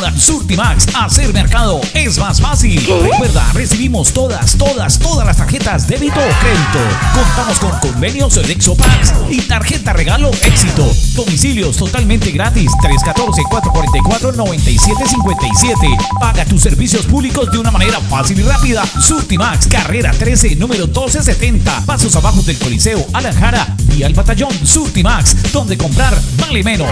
Ahora Surtimax, hacer mercado es más fácil. Recuerda, recibimos todas, todas, todas las tarjetas débito o crédito. Contamos con convenios Exopax y tarjeta regalo éxito. Domicilios totalmente gratis 314-444-9757. Paga tus servicios públicos de una manera fácil y rápida. Surtimax, carrera 13, número 1270. Pasos abajo del Coliseo, Alanjara y al batallón Surtimax, donde comprar vale menos.